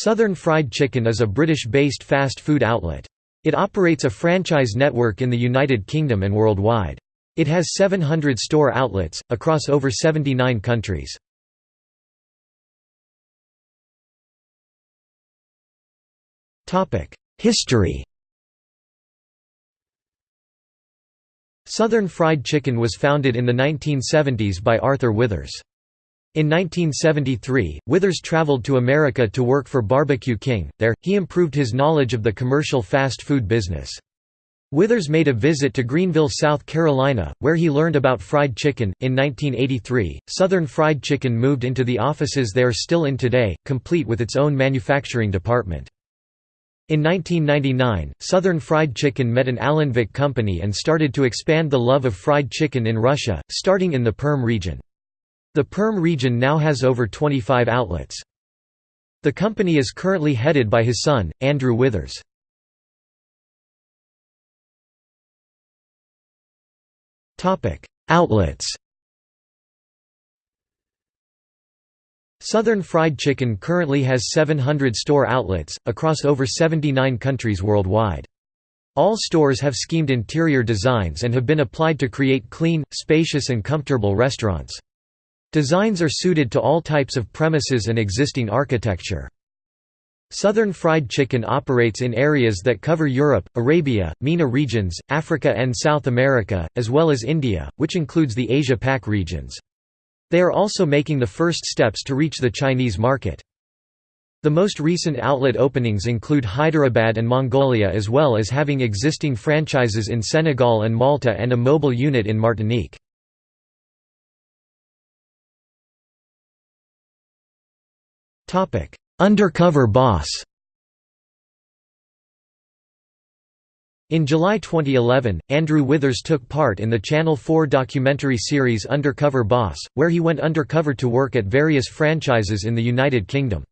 Southern Fried Chicken is a British-based fast food outlet. It operates a franchise network in the United Kingdom and worldwide. It has 700 store outlets, across over 79 countries. History Southern Fried Chicken was founded in the 1970s by Arthur Withers. In 1973, Withers traveled to America to work for Barbecue King. There, he improved his knowledge of the commercial fast food business. Withers made a visit to Greenville, South Carolina, where he learned about fried chicken. In 1983, Southern Fried Chicken moved into the offices they are still in today, complete with its own manufacturing department. In 1999, Southern Fried Chicken met an Allenvik company and started to expand the love of fried chicken in Russia, starting in the Perm region. The Perm region now has over 25 outlets. The company is currently headed by his son, Andrew Withers. Outlets Southern Fried Chicken currently has 700 store outlets, across over 79 countries worldwide. All stores have schemed interior designs and have been applied to create clean, spacious and comfortable restaurants. Designs are suited to all types of premises and existing architecture. Southern Fried Chicken operates in areas that cover Europe, Arabia, MENA regions, Africa and South America, as well as India, which includes the Asia-Pac regions. They are also making the first steps to reach the Chinese market. The most recent outlet openings include Hyderabad and Mongolia as well as having existing franchises in Senegal and Malta and a mobile unit in Martinique. Undercover Boss In July 2011, Andrew Withers took part in the Channel 4 documentary series Undercover Boss, where he went undercover to work at various franchises in the United Kingdom.